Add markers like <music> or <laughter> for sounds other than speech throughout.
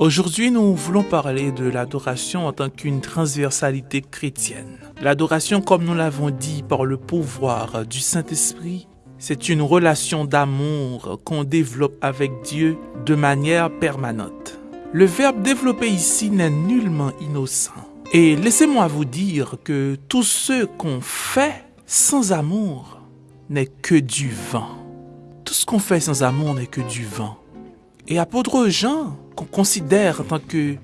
Aujourd'hui, nous voulons parler de l'adoration en tant qu'une transversalité chrétienne. L'adoration, comme nous l'avons dit par le pouvoir du Saint-Esprit, c'est une relation d'amour qu'on développe avec Dieu de manière permanente. Le verbe développer ici n'est nullement innocent. Et laissez-moi vous dire que tout ce qu'on fait sans amour n'est que du vent. Tout ce qu'on fait sans amour n'est que du vent. Et apôtre Jean, qu'on considère en tant que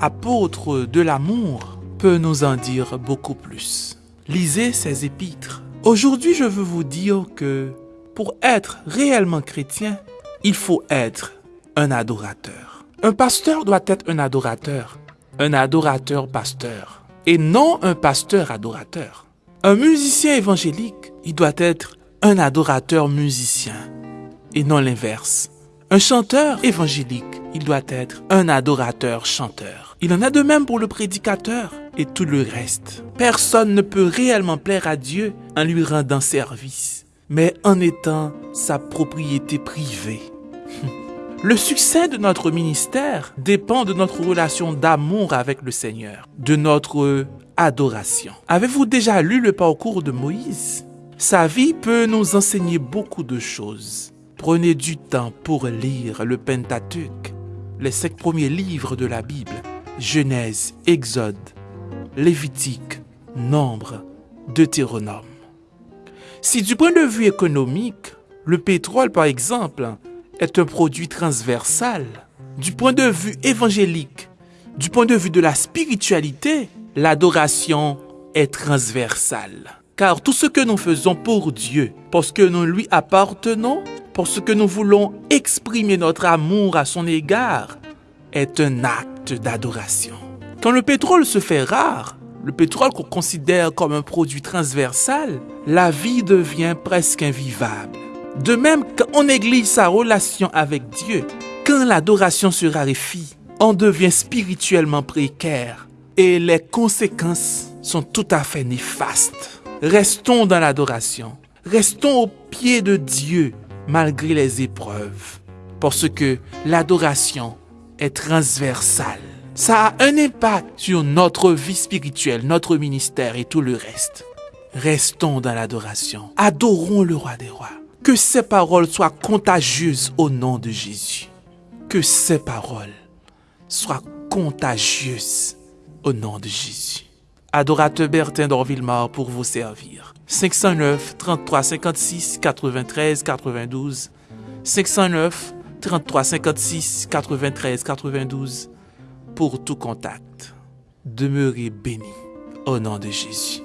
apôtre de l'amour, peut nous en dire beaucoup plus. Lisez ses épîtres. Aujourd'hui, je veux vous dire que pour être réellement chrétien, il faut être un adorateur. Un pasteur doit être un adorateur, un adorateur pasteur, et non un pasteur adorateur. Un musicien évangélique, il doit être un adorateur musicien, et non l'inverse. Un chanteur évangélique, il doit être un adorateur chanteur. Il en a de même pour le prédicateur et tout le reste. Personne ne peut réellement plaire à Dieu en lui rendant service, mais en étant sa propriété privée. <laughs> Le succès de notre ministère dépend de notre relation d'amour avec le Seigneur, de notre adoration. Avez-vous déjà lu le parcours de Moïse? Sa vie peut nous enseigner beaucoup de choses. Prenez du temps pour lire le Pentateuque, les cinq premiers livres de la Bible, Genèse, Exode, Lévitique, Nombre, Deutéronome. Si du point de vue économique, le pétrole par exemple est un produit transversal, du point de vue évangélique, du point de vue de la spiritualité, l'adoration est transversale. Car tout ce que nous faisons pour Dieu, parce que nous lui appartenons, parce que nous voulons exprimer notre amour à son égard, est un acte d'adoration. Quand le pétrole se fait rare, le pétrole qu'on considère comme un produit transversal, la vie devient presque invivable. De même, quand on néglige sa relation avec Dieu, quand l'adoration se raréfie, on devient spirituellement précaire et les conséquences sont tout à fait néfastes. Restons dans l'adoration, restons au pied de Dieu malgré les épreuves. Parce que l'adoration est transversale. Ça a un impact sur notre vie spirituelle, notre ministère et tout le reste. Restons dans l'adoration. Adorons le roi des rois. Que ces paroles soient contagieuses au nom de Jésus. Que ces paroles soient contagieuses au nom de Jésus. Adorateur Bertin d'Orville-Mar pour vous servir. 509 33 56 93 92 509 33 56 93 92 pour tout contact. Demeurez bénis au nom de Jésus.